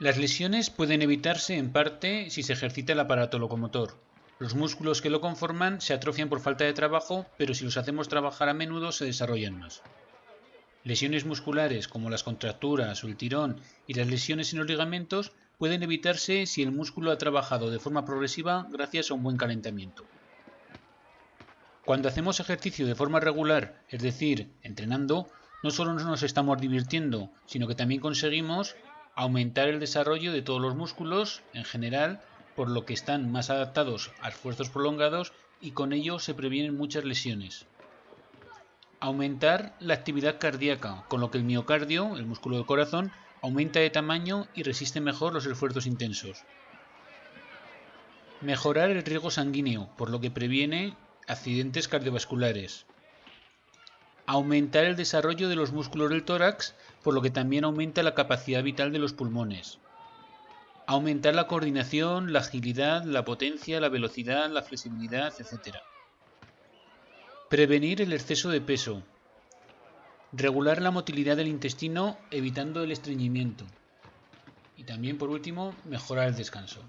Las lesiones pueden evitarse en parte si se ejercita el aparato locomotor. Los músculos que lo conforman se atrofian por falta de trabajo, pero si los hacemos trabajar a menudo se desarrollan más. Lesiones musculares como las contracturas o el tirón y las lesiones en los ligamentos pueden evitarse si el músculo ha trabajado de forma progresiva gracias a un buen calentamiento. Cuando hacemos ejercicio de forma regular, es decir, entrenando, no solo nos estamos divirtiendo, sino que también conseguimos aumentar el desarrollo de todos los músculos en general, por lo que están más adaptados a esfuerzos prolongados y con ello se previenen muchas lesiones. Aumentar la actividad cardíaca, con lo que el miocardio, el músculo del corazón, aumenta de tamaño y resiste mejor los esfuerzos intensos. Mejorar el riego sanguíneo, por lo que previene accidentes cardiovasculares. Aumentar el desarrollo de los músculos del tórax, por lo que también aumenta la capacidad vital de los pulmones. Aumentar la coordinación, la agilidad, la potencia, la velocidad, la flexibilidad, etc. Prevenir el exceso de peso. Regular la motilidad del intestino evitando el estreñimiento. Y también, por último, mejorar el descanso.